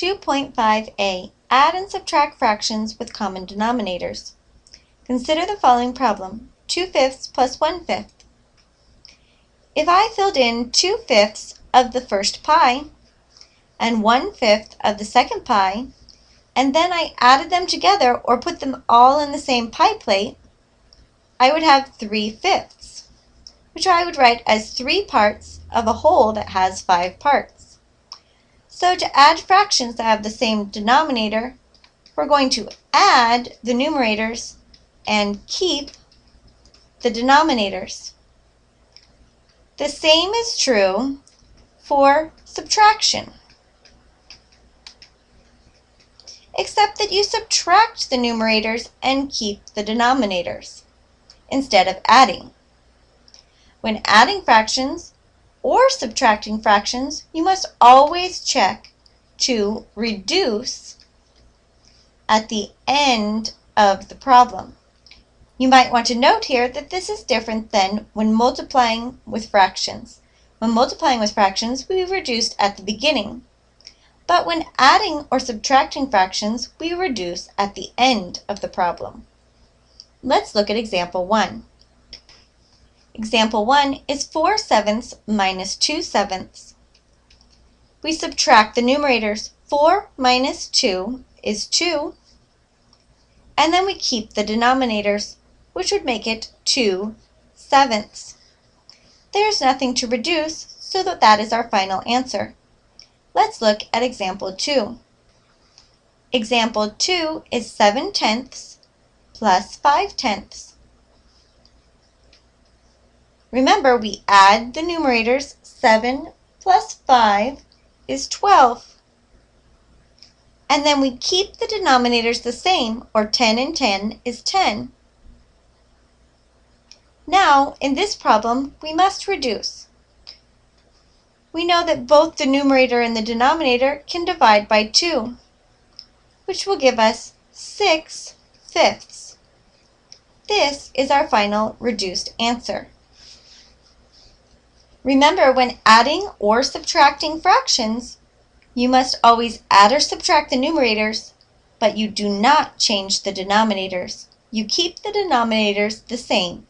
2.5a. Add and subtract fractions with common denominators. Consider the following problem. 2 fifths plus 1 fifth. If I filled in 2 fifths of the first pie and 1 fifth of the second pie, and then I added them together or put them all in the same pie plate, I would have 3 fifths, which I would write as 3 parts of a whole that has 5 parts. So to add fractions that have the same denominator, we're going to add the numerators and keep the denominators. The same is true for subtraction, except that you subtract the numerators and keep the denominators instead of adding. When adding fractions, or subtracting fractions, you must always check to reduce at the end of the problem. You might want to note here that this is different than when multiplying with fractions. When multiplying with fractions, we reduced at the beginning. But when adding or subtracting fractions, we reduce at the end of the problem. Let's look at example 1. Example 1 is 4 sevenths minus 2 sevenths. We subtract the numerators. 4 minus 2 is 2. And then we keep the denominators, which would make it 2 sevenths. There's nothing to reduce, so that, that is our final answer. Let's look at example 2. Example 2 is 7 tenths plus 5 tenths. Remember, we add the numerators. 7 plus 5 is 12. And then we keep the denominators the same, or 10 and 10 is 10. Now, in this problem, we must reduce. We know that both the numerator and the denominator can divide by 2, which will give us 6 fifths. This is our final reduced answer. Remember, when adding or subtracting fractions, you must always add or subtract the numerators, but you do not change the denominators. You keep the denominators the same.